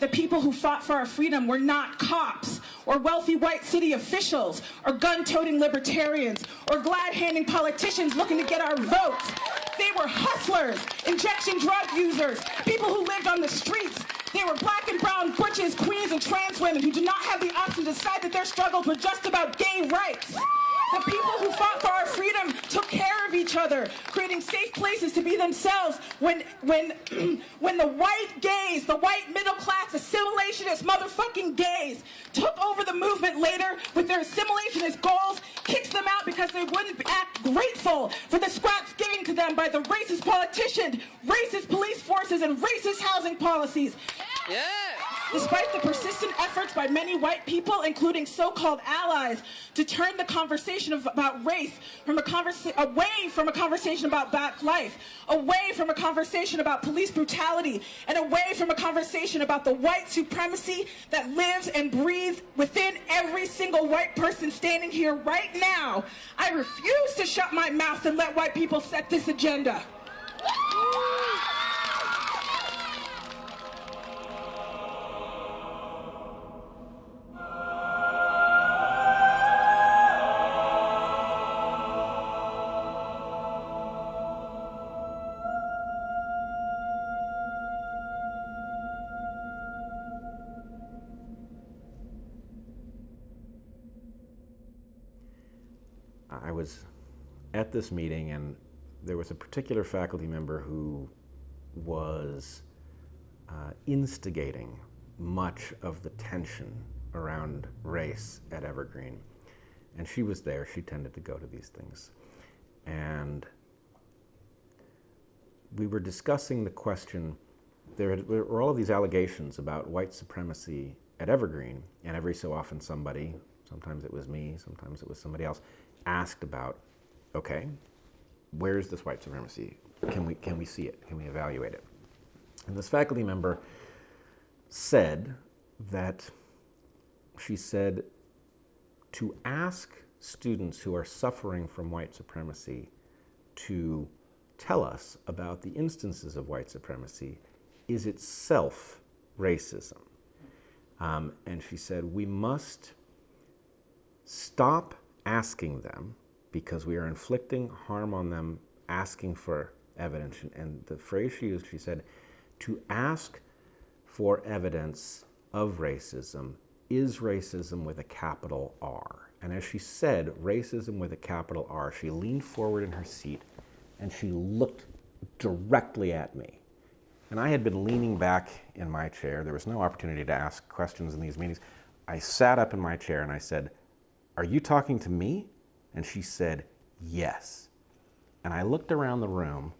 The people who fought for our freedom were not cops or wealthy white city officials or gun-toting libertarians or glad-handing politicians looking to get our votes. They were hustlers, injection drug users, people who lived on the streets. They were black and brown butches, queens, and trans women who did not have the option to decide that their struggles were just about gay rights. The people who fought for our freedom took care of each other, creating safe places to be themselves when, when, when the white gays, the white middle class assimilationist motherfucking gays took over the movement later with their assimilationist goals, kicked them out because they wouldn't act grateful for the scraps given to them by the racist politicians, racist police forces, and racist housing policies. Yeah. Despite the persistent efforts by many white people, including so-called allies, to turn the conversation of, about race from away from a conversation about black life, away from a conversation about police brutality, and away from a conversation about the white supremacy that lives and breathes within every single white person standing here right now, I refuse to shut my mouth and let white people set this agenda. At this meeting and there was a particular faculty member who was uh, instigating much of the tension around race at Evergreen. And she was there, she tended to go to these things. And we were discussing the question, there were all of these allegations about white supremacy at Evergreen, and every so often somebody, sometimes it was me, sometimes it was somebody else, asked about, okay, where's this white supremacy? Can we, can we see it? Can we evaluate it? And this faculty member said that she said to ask students who are suffering from white supremacy to tell us about the instances of white supremacy is itself racism. Um, and she said, we must stop asking them because we are inflicting harm on them asking for evidence. And the phrase she used, she said, to ask for evidence of racism is racism with a capital R. And as she said, racism with a capital R, she leaned forward in her seat and she looked directly at me. And I had been leaning back in my chair. There was no opportunity to ask questions in these meetings. I sat up in my chair and I said, are you talking to me? And she said, yes. And I looked around the room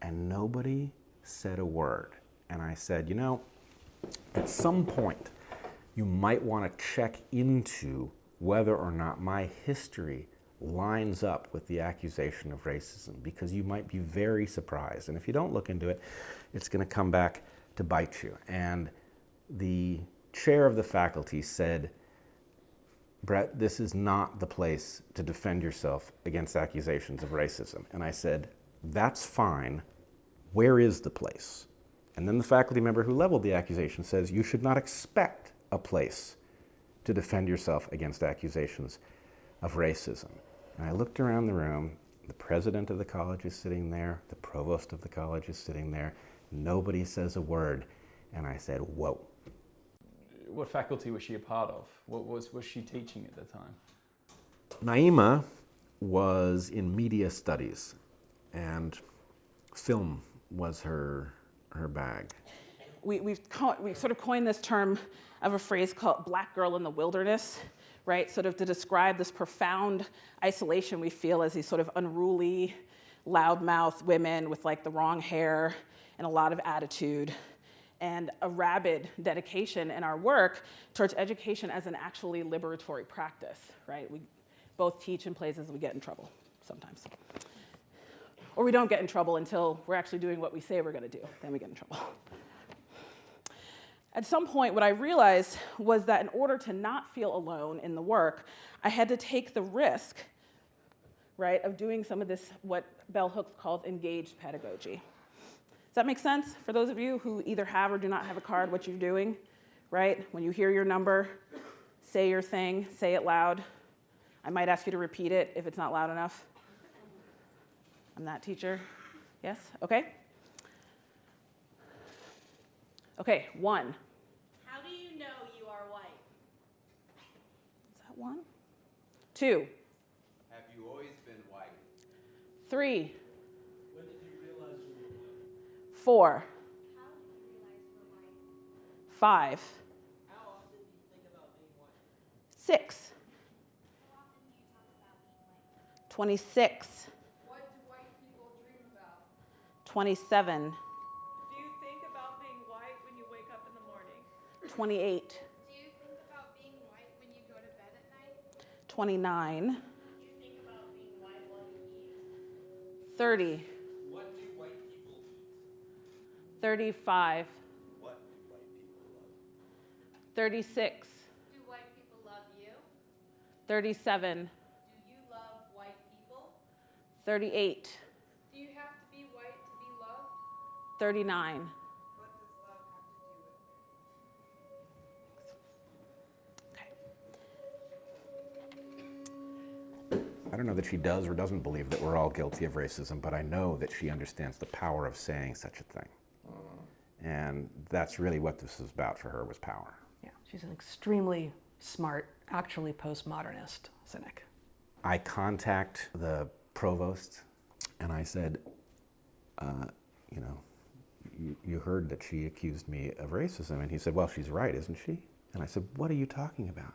and nobody said a word. And I said, you know, at some point, you might want to check into whether or not my history lines up with the accusation of racism because you might be very surprised. And if you don't look into it, it's going to come back to bite you. And the chair of the faculty said, Bret, this is not the place to defend yourself against accusations of racism. And I said, that's fine. Where is the place? And then the faculty member who leveled the accusation says, you should not expect a place to defend yourself against accusations of racism. And I looked around the room. The president of the college is sitting there. The provost of the college is sitting there. Nobody says a word. And I said, whoa what faculty was she a part of? What was, was she teaching at the time? Naima was in media studies and film was her, her bag. We, we've we sort of coined this term of a phrase called black girl in the wilderness, right? Sort of to describe this profound isolation we feel as these sort of unruly, loudmouth women with like the wrong hair and a lot of attitude and a rabid dedication in our work towards education as an actually liberatory practice, right? We both teach in places we get in trouble sometimes. Or we don't get in trouble until we're actually doing what we say we're gonna do, then we get in trouble. At some point, what I realized was that in order to not feel alone in the work, I had to take the risk, right, of doing some of this, what Bell Hooks calls engaged pedagogy. Does that make sense for those of you who either have or do not have a card, what you're doing, right? When you hear your number, say your thing, say it loud. I might ask you to repeat it if it's not loud enough. I'm that teacher. Yes? Okay. Okay, one. How do you know you are white? Is that one? Two. Have you always been white? Three. About being white? 26. What do white people dream about? 27. Do you think about being white when you wake up in the morning? 28. Do you think about being white when you go to bed at night? 29. Do you think about being white while you eat? 30. What do white people eat? 35. What do white people love? 36. Do white people love you? 37. Do you love white people? 38. Do you have to be white to be loved? 39. What does love have to do with it? I don't know that she does or doesn't believe that we're all guilty of racism, but I know that she understands the power of saying such a thing. And that's really what this is about for her was power. Yeah, she's an extremely smart, actually postmodernist cynic. I contact the provost and I said, uh, you know, you, you heard that she accused me of racism. And he said, well, she's right, isn't she? And I said, what are you talking about?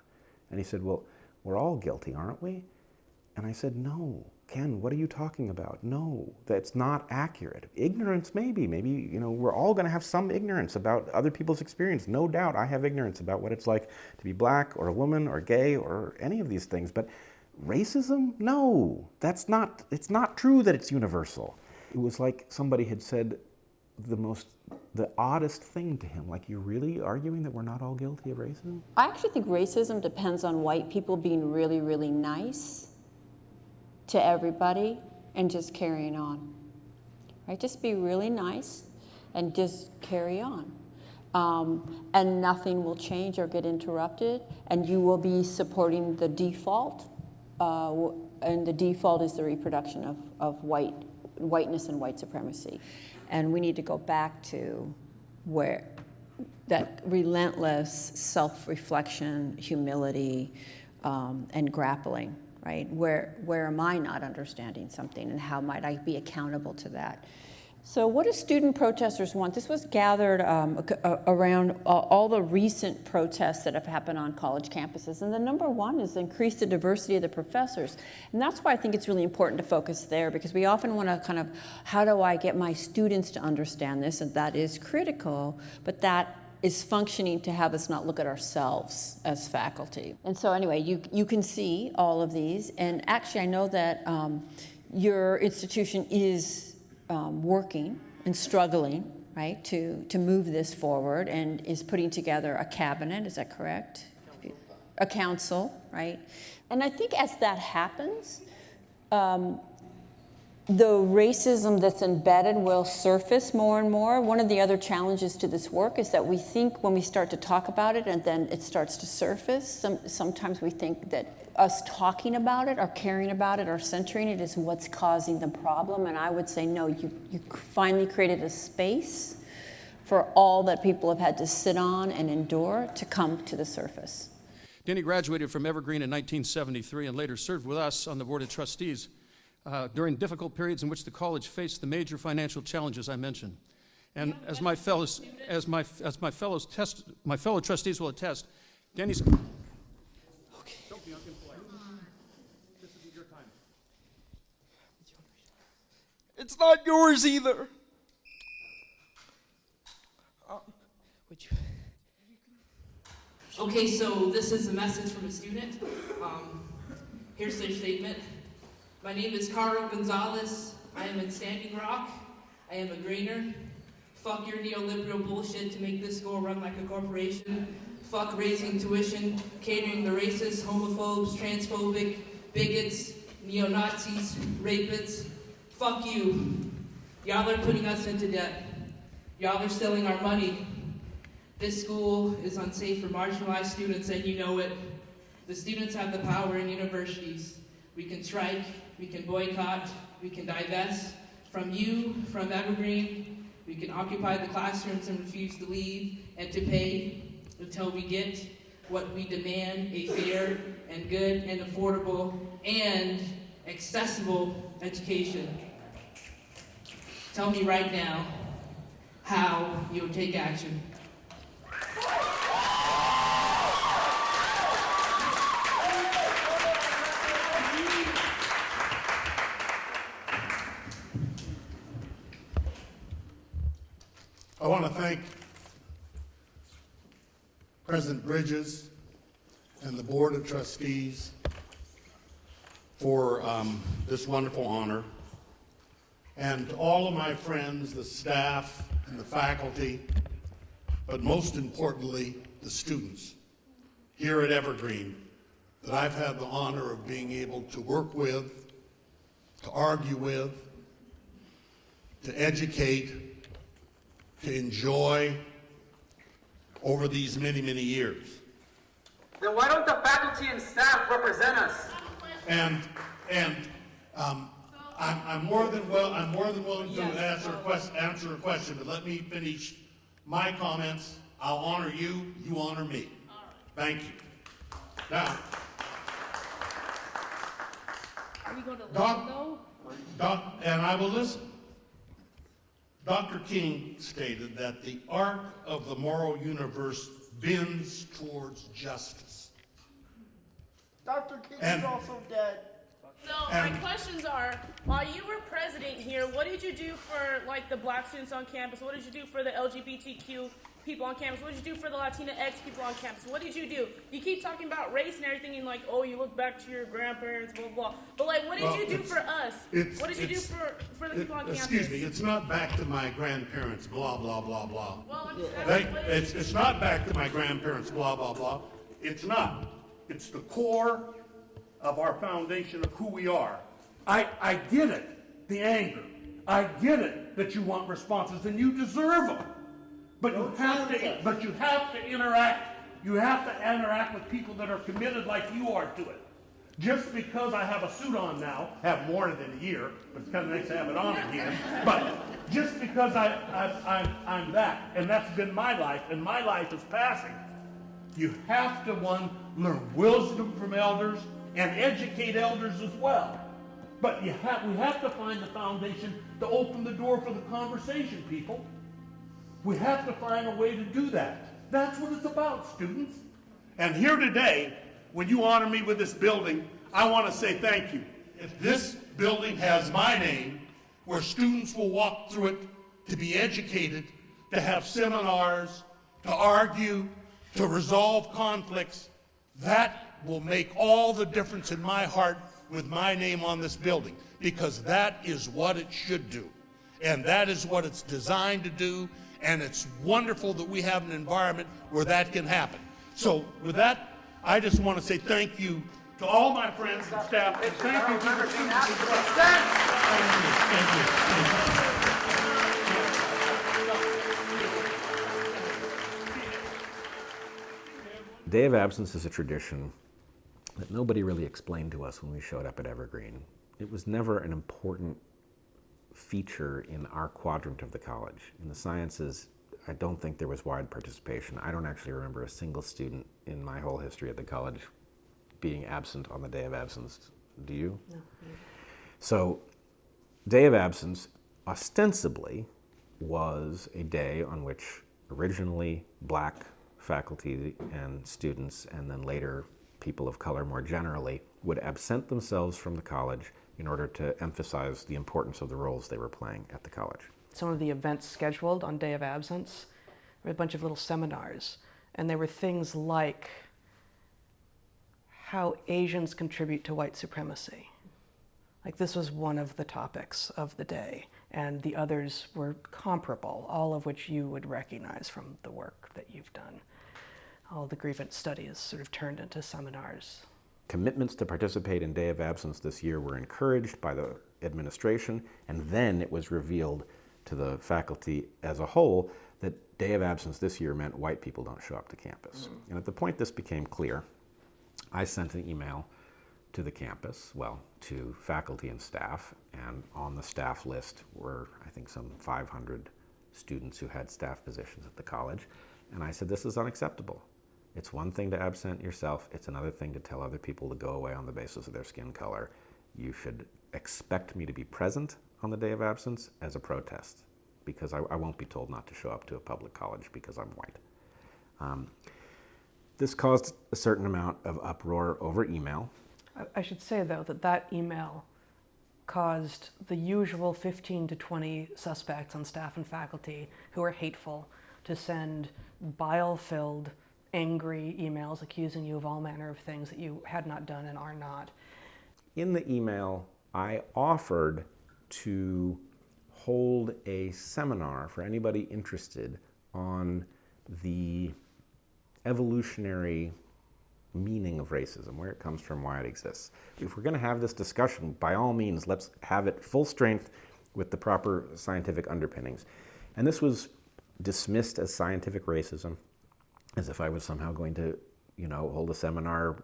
And he said, well, we're all guilty, aren't we? And I said, no, Ken, what are you talking about? No, that's not accurate. Ignorance, maybe. Maybe, you know, we're all going to have some ignorance about other people's experience. No doubt I have ignorance about what it's like to be black or a woman or gay or any of these things. But racism? No, that's not, it's not true that it's universal. It was like somebody had said the most, the oddest thing to him. Like, you're really arguing that we're not all guilty of racism? I actually think racism depends on white people being really, really nice to everybody and just carrying on. Right? Just be really nice and just carry on. Um, and nothing will change or get interrupted, and you will be supporting the default. Uh, and the default is the reproduction of, of white, whiteness and white supremacy. And we need to go back to where that relentless self-reflection, humility, um, and grappling, right? Where, where am I not understanding something and how might I be accountable to that? So what do student protesters want? This was gathered um, around all the recent protests that have happened on college campuses. And the number one is increase the diversity of the professors. And that's why I think it's really important to focus there because we often want to kind of, how do I get my students to understand this? And that is critical, but that is functioning to have us not look at ourselves as faculty. And so anyway, you, you can see all of these. And actually, I know that um, your institution is um, working and struggling, right, to, to move this forward and is putting together a cabinet, is that correct? A council, right? And I think as that happens, um, the racism that's embedded will surface more and more. One of the other challenges to this work is that we think when we start to talk about it and then it starts to surface, some, sometimes we think that us talking about it or caring about it or centering it is what's causing the problem. And I would say, no, you, you finally created a space for all that people have had to sit on and endure to come to the surface. Denny graduated from Evergreen in 1973 and later served with us on the Board of Trustees uh, during difficult periods in which the college faced the major financial challenges I mentioned. And as my fellows, as my, as my fellows test, my fellow trustees will attest, Denny's. Okay. Don't be impolite. This isn't your time. It's not yours either. Uh, would you? Okay, so this is a message from a student. Um, here's their statement. My name is Carl Gonzalez. I am in Standing Rock. I am a Greener. Fuck your neoliberal bullshit to make this school run like a corporation. Fuck raising tuition, catering to racists, homophobes, transphobic, bigots, neo-Nazis, rapists. Fuck you. Y'all are putting us into debt. Y'all are stealing our money. This school is unsafe for marginalized students, and you know it. The students have the power in universities. We can strike, we can boycott, we can divest from you, from Evergreen. We can occupy the classrooms and refuse to leave and to pay until we get what we demand a fair and good and affordable and accessible education. Tell me right now how you'll take action. I want to thank President Bridges and the Board of Trustees for um, this wonderful honor, and to all of my friends, the staff and the faculty, but most importantly, the students here at Evergreen that I've had the honor of being able to work with, to argue with, to educate, to enjoy over these many, many years. Then why don't the faculty and staff represent us? And, and um, I'm, I'm more than well, I'm more than willing to answer a question, answer a question, but let me finish my comments. I'll honor you, you honor me. Thank you. Now, Are we going to Doc- listen though? Doc, and I will listen. Dr. King stated that the arc of the moral universe bends towards justice. Dr. King And- is also dead. So my questions are: While you were president here, what did you do for like the black students on campus? What did you do for the LGBTQ people on campus? What did you do for the Latina X people on campus? What did you do? You keep talking about race and everything, and like, oh, you look back to your grandparents, blah blah. blah. But like, what did Well, you do for us? What did you do for for the It- people on campus? Excuse me, it's not back to my grandparents, blah, blah, blah, blah. Well, I'm just They- asking, what did It's, it's not back to my grandparents, blah, blah, blah. It's not. It's the core of our foundation of who we are. I, I get it, the anger. I get it that you want responses and you deserve them. But you have to, but you have to interact, you have to interact with people that are committed like you are to it. Just because I have a suit on now, have more than a year, but it's kind of nice to have it on again. But just because I, I, I'm, I'm that, and that's been my life, and my life is passing. You have to, one, learn wisdom from elders and educate elders as well. But you have, we have to find the foundation to open the door for the conversation, people. We have to find a way to do that. That's what it's about, students. And here today, when you honor me with this building, I want to say thank you. If this building has my name, where students will walk through it to be educated, to have seminars, to argue, to resolve conflicts, that will make all the difference in my heart with my name on this building, because that is what it should do. And that is what it's designed to do, and it's wonderful that we have an environment where that can happen. So with that, I just want to say thank you to all my friends and staff, thank you. Thank you, thank you, thank you. Day of absence is a tradition that nobody really explained to us when we showed up at Evergreen. It was never an important feature in our quadrant of the college. In the sciences, I don't think there was wide participation. I don't actually remember a single student in my whole history at the college being absent on the day of absence. Do you? No. So, day of absence ostensibly was a day on which originally black faculty and students, and then later people of color more generally, would absent themselves from the college in order to emphasize the importance of the roles they were playing at the college. Some of the events scheduled on day of absence were a bunch of little seminars, and there were things like how Asians contribute to white supremacy. Like this was one of the topics of the day, and the others were comparable, all of which you would recognize from the work that you've done. All the grievance studies sort of turned into seminars. Commitments to participate in Day of Absence this year were encouraged by the administration, and then it was revealed to the faculty as a whole that day of absence this year meant white people don't show up to campus. Mm. And at the point this became clear, I sent an email to the campus, well, to faculty and staff, and on the staff list were, I think, some 500 students who had staff positions at the college. And I said, this is unacceptable. It's one thing to absent yourself, it's another thing to tell other people to go away on the basis of their skin color. You should expect me to be present on the day of absence as a protest because I, I won't be told not to show up to a public college because I'm white. Um, this caused a certain amount of uproar over email. I- I should say, though, that that email caused the usual 15 to 20 suspects on staff and faculty who are hateful to send bile-filled, angry emails accusing you of all manner of things that you had not done and are not. In the email, I offered to hold a seminar for anybody interested on the evolutionary meaning of racism, where it comes from, why it exists. If we're going to have this discussion, by all means, let's have it full strength with the proper scientific underpinnings. And this was dismissed as scientific racism, as if I was somehow going to, you know, hold a seminar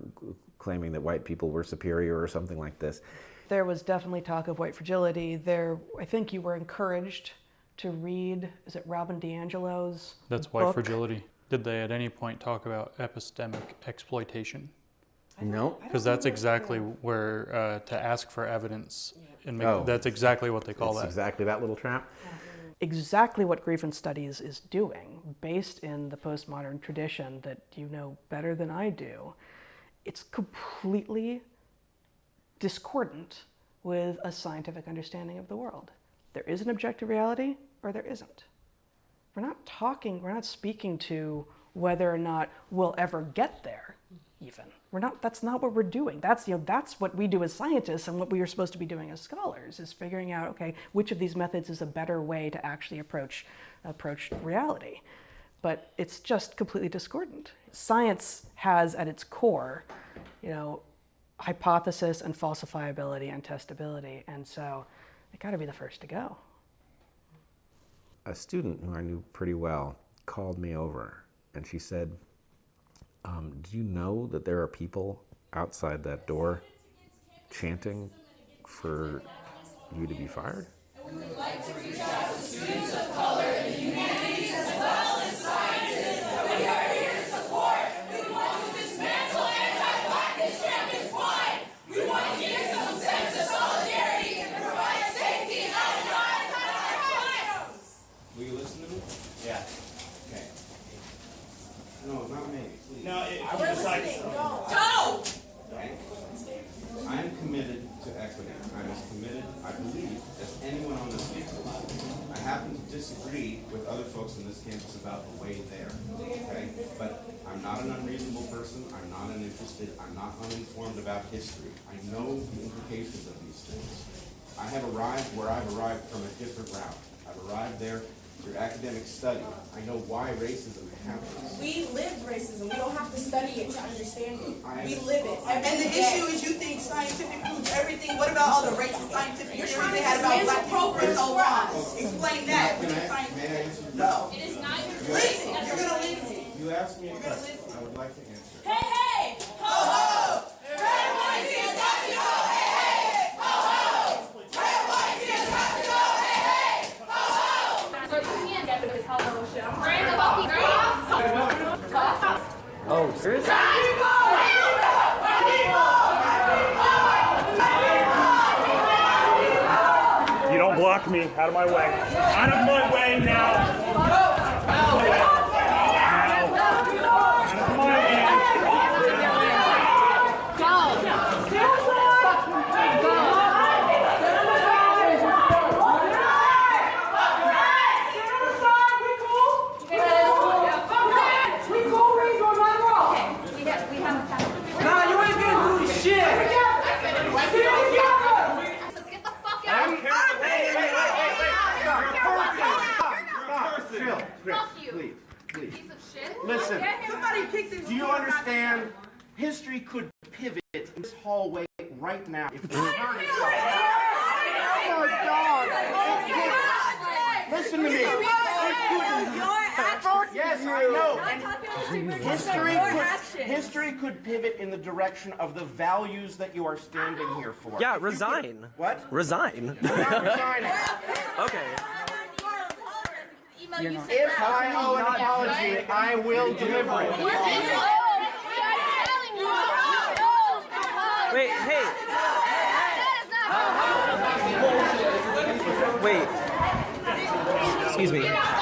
claiming that white people were superior or something like this. There was definitely talk of white fragility. There, I think you were encouraged to read, is it Robin DiAngelo's That's book? white fragility. Did they at any point talk about epistemic exploitation? No. Because that's exactly where uh, to ask for evidence, and make, Oh. that's exactly what they call It's that. exactly that little trap. Exactly what grievance studies is doing, based in the postmodern tradition that you know better than I do. It's completely discordant with a scientific understanding of the world. There is an objective reality, or there isn't. We're not talking, we're not speaking to whether or not we'll ever get there, even. We're not, that's not what we're doing. That's, you know, that's what we do as scientists and what we are supposed to be doing as scholars, is figuring out, okay, which of these methods is a better way to actually approach, approach reality. But it's just completely discordant. Science has at its core, you know, hypothesis and falsifiability and testability. And so it got to be the first to go. a student who I knew pretty well called me over and she said, um, Do you know that there are people outside that door chanting for you to be fired? We would like to reach out to students of color in the humanities as well as sciences that we are here to support. We want to dismantle anti-blackness campus wide. We want to give some sense of solidarity and provide safety and outside of our class. Will you listen to me? Yeah. Okay. No, not me. No, if I you decide to- Go! Okay. I am committed to equity. I'm as committed, I believe, as anyone on this campus. I happen to disagree with other folks on this campus about the way there, okay? But I'm not an unreasonable person, I'm not uninterested, I'm not uninformed about history. I know the implications of these things. I have arrived where I've arrived from a different route. I've arrived there through academic study. I know why racism happens. We live racism. We don't have to study it to understand it. We live it. And the day. issue is you think scientific proves everything. What about all the racist scientific You're theories trying they to had about black people for so progress long? Explain that. Can I- is scientific? may I answer No. It is not your Listen, you're gonna listen. You asked me a question, I would like to answer. Hey, hey! Ho, ho! Red, white, team's got to go! Hey, hey! Ho, ho! Red, white, team's got to go! Hey, hey! Ho, ho! So you can't get this hello show. Bring the fucking You don't block me. Out of my way. Out of my way now. Out of my way. Nah, you ain't gonna do shit! Chill, Chris, please, please. Listen, Somebody kick this do you understand? History could pivot in this hallway right now if we turn oh, it. Oh my God! Listen to me. It couldn't- Yes, I know. And history could, history could pivot in the direction of the values that you are standing here for. Yeah, resign. could- what? Resign. I'm not resigning. okay. If I owe an apology, I will deliver it. Wait, hey. Wait. Excuse me.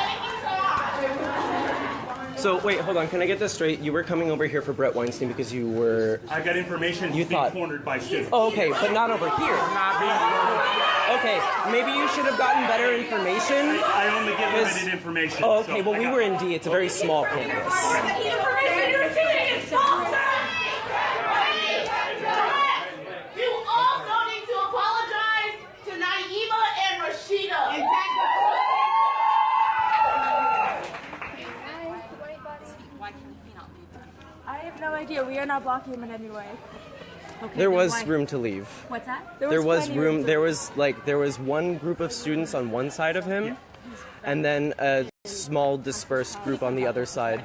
So wait, hold on. Can I get this straight? You were coming over here for Bret Weinstein because you were. I got information You being thought- cornered by students. Oh, okay, but not over here. Not being. Okay, maybe you should have gotten better information. I only get 'cause- limited information. Oh, okay. so Well, we were in D. It's a very small campus. You also need to apologize to Naima and Rashida. I have no idea. We are not blocking him in any way. There was room to leave. What's that? There was plenty room. to- There was like there was one group of students on one side of him, and then a small dispersed group on the other side.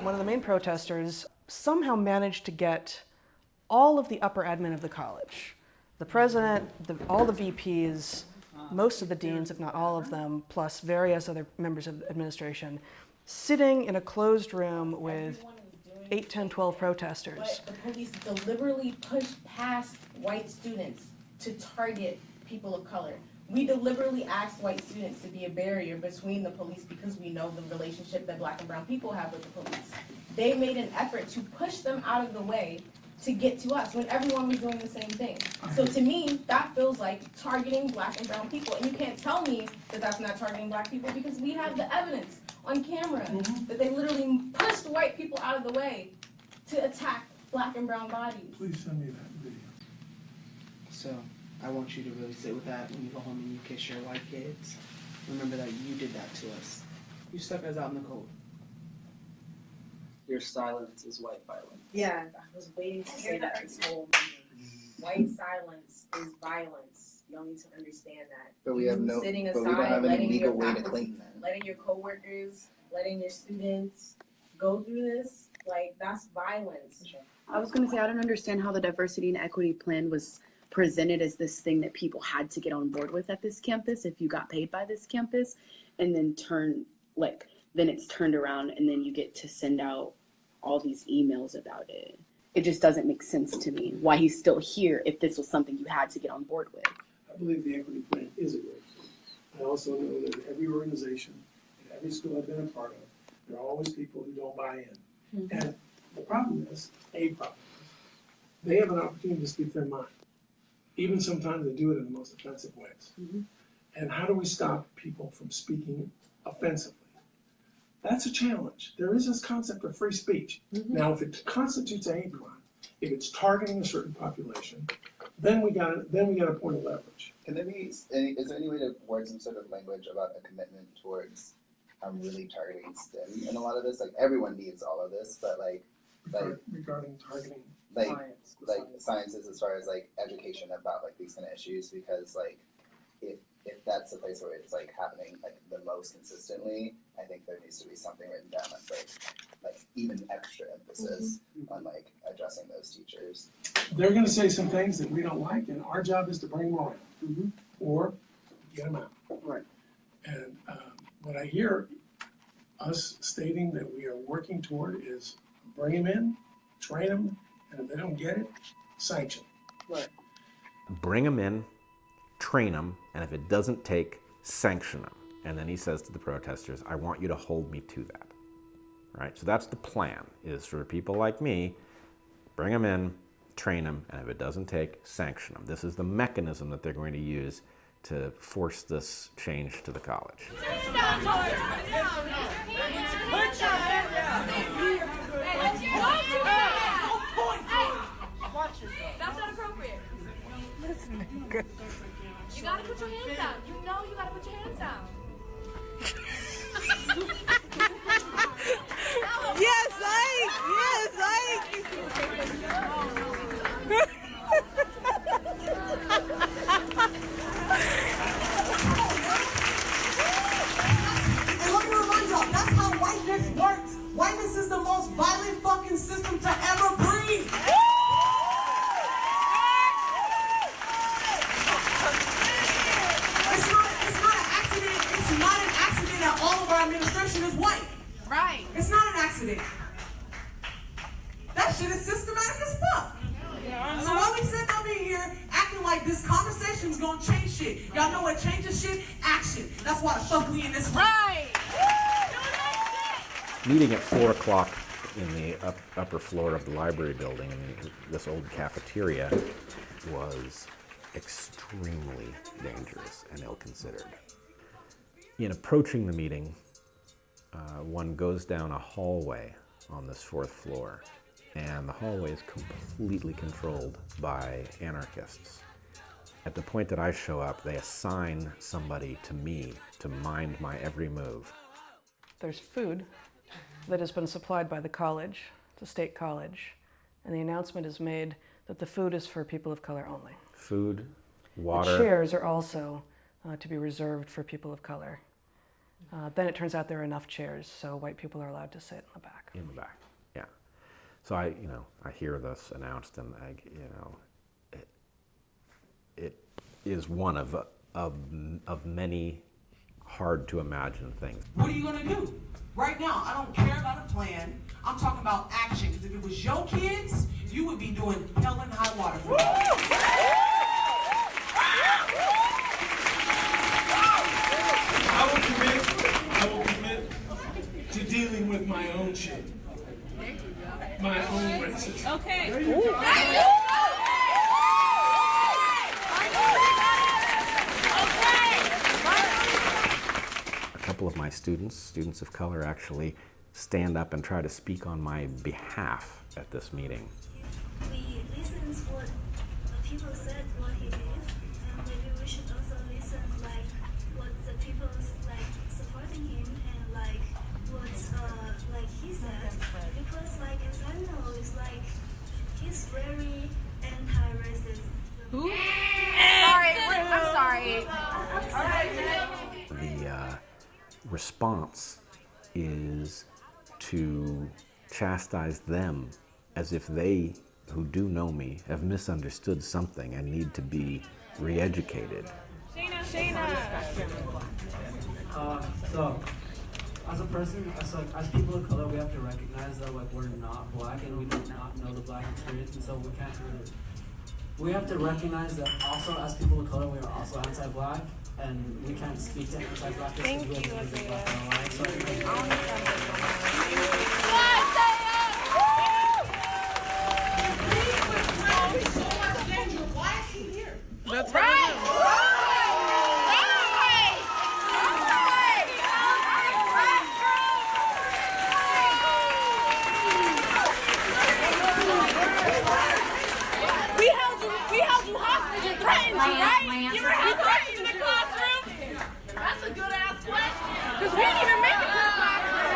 One of the main protesters somehow managed to get all of the upper admin of the college the president, the, all the VPs, most of the deans, if not all of them, plus various other members of the administration, sitting in a closed room with 8, 10, 12 protesters. But the police deliberately pushed past white students to target people of color. We deliberately asked white students to be a barrier between the police because we know the relationship that black and brown people have with the police. They made an effort to push them out of the way to get to us when everyone was doing the same thing. So to me, that feels like targeting black and brown people. And you can't tell me that that's not targeting black people because we have the evidence on camera mm-hmm. that they literally pushed white people out of the way to attack black and brown bodies. Please send me that video. So I want you to really sit with that when you go home and you kiss your white kids. Remember that you did that to us. You stuck us out in the cold. Your silence is white violence. Yeah, I was waiting to say that this whole meeting. White silence is violence. Y'all need to understand that. But we have no- sitting but we don't have any legal your way to claim that. Letting your coworkers, letting your students go through this, like that's violence. I was going to say, I don't understand how the diversity and equity plan was presented as this thing that people had to get on board with at this campus if you got paid by this campus, and then turn, like, then it's turned around and then you get to send out all these emails about it. It just doesn't make sense to me why he's still here if this was something you had to get on board with. I believe the equity plan is a great plan. I also know that in every organization, in every school I've been a part of, there are always people who don't buy in. Mm-hmm. And the problem is, a problem is, they have an opportunity to speak their mind. Even sometimes they do it in the most offensive ways. Mm-hmm. And how do we stop people from speaking offensively? That's a challenge. There is this concept of free speech. Mm-hmm. Now, if it constitutes a hate crime, if it's targeting a certain population, then we got then we got a point of leverage. Can there be any, is there any way to word some sort of language about a commitment towards um, really targeting STEM and a lot of this? Like everyone needs all of this, but like like regarding targeting like science, like science. sciences as far as like education about like these kind of issues because like if if that's the place where it's like happening like the most consistently, I think there needs to be something written down that's like like even extra emphasis on like addressing those teachers. They're going to say some things that we don't like, and our job is to bring them around or get them out. Right. And um, what I hear us stating that we are working toward is bring them in, train them, and if they don't get it, sanction. Right. Bring them in, train them, and if it doesn't take, sanction them. And then he says to the protesters, I want you to hold me to that. Right? So that's the plan, is for people like me, bring them in, train them, and if it doesn't take, sanction them. This is the mechanism that they're going to use to force this change to the college. That's not appropriate. You gotta put your hands down. You know you gotta put your hands down. yes, Ike! Yes, upper floor of the library building in this old cafeteria was extremely dangerous and ill-considered. In approaching the meeting, uh, one goes down a hallway on this fourth floor, and the hallway is completely controlled by anarchists. At the point that I show up, they assign somebody to me to mind my every move. There's food that has been supplied by the college, the state college, and the announcement is made that the food is for people of color only. Food, water. The chairs are also uh, to be reserved for people of color. Uh, then it turns out there are enough chairs, so white people are allowed to sit in the back. In the back, yeah. So I, you know, I hear this announced, and I, you know, it, it is one of of of many hard to imagine things. What are you gonna do? Right now, I don't care about a plan. I'm talking about action. Because if it was your kids, you would be doing hell and high water. For them. I will commit, I will commit to dealing with my own shit. My own racism. Okay. A couple of my students, students of color, actually stand up and try to speak on my behalf at this meeting. We listen to what the people said, what he did, and maybe we should also listen like what the people like supporting him and like what uh like he said because like as I know it's like he's very anti-racist. Who? Sorry, we're- I'm sorry. The uh, response is to chastise them as if they, who do know me, have misunderstood something and need to be re-educated. Shayna, Shayna. Uh, so, as a person, as like as people of color, we have to recognize that like we're not black and we do not know the black experience, and so we can't really. We have to recognize that also as people of color, we are also anti-black, and we can't speak to anti-black because we be black in our lives. So, I think- That's right. We held you. We held you hostage and threatened you, right? You were held hostage in the classroom. That's a good ass question. Cause we didn't even make it to the classroom.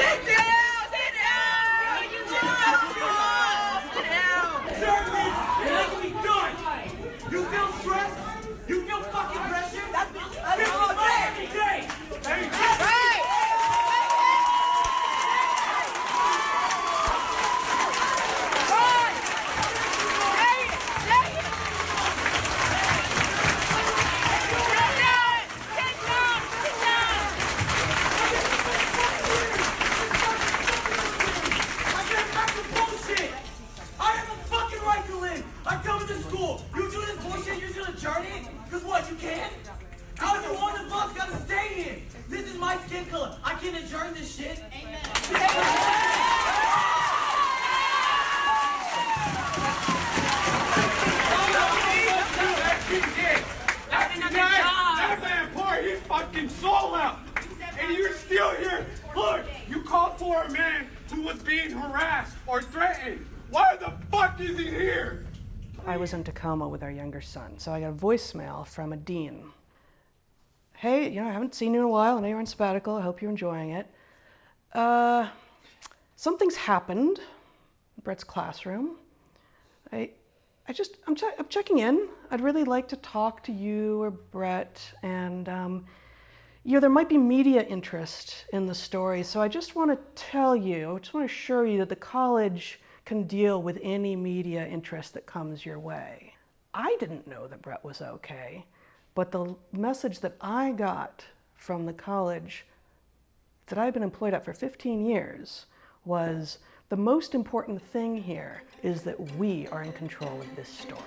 Sit down. Sit down. You Sit down. Service, you're making me done. You feel stressed? You feel fucking pressure? That's that's all day, every day. Every day. I get back to bullshit. I have a fucking right to live. I come to school. You do this bullshit, you're gonna adjourn it? Cause what, you can? How you one of us gotta stay here? This is my skin color. I can't adjourn this shit. That man poured his fucking soul out, and you're still here. Look, you called for a man who was being harassed or threatened. Why the fuck is he here? With our younger son, so I got a voicemail from a dean. Hey, you know, I haven't seen you in a while. I know you're on sabbatical. I hope you're enjoying it. Uh, something's happened in Bret's classroom. I, I just, I'm, che- I'm checking in. I'd really like to talk to you or Brett, and um, you know, there might be media interest in the story. So I just want to tell you, I just want to assure you that the college can deal with any media interest that comes your way. I didn't know that Bret was okay, but the message that I got from the college that I've been employed at for 15 years was the most important thing here is that we are in control of this story.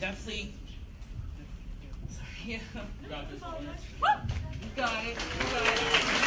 Definitely. Sorry, yeah. Got this one. You got it.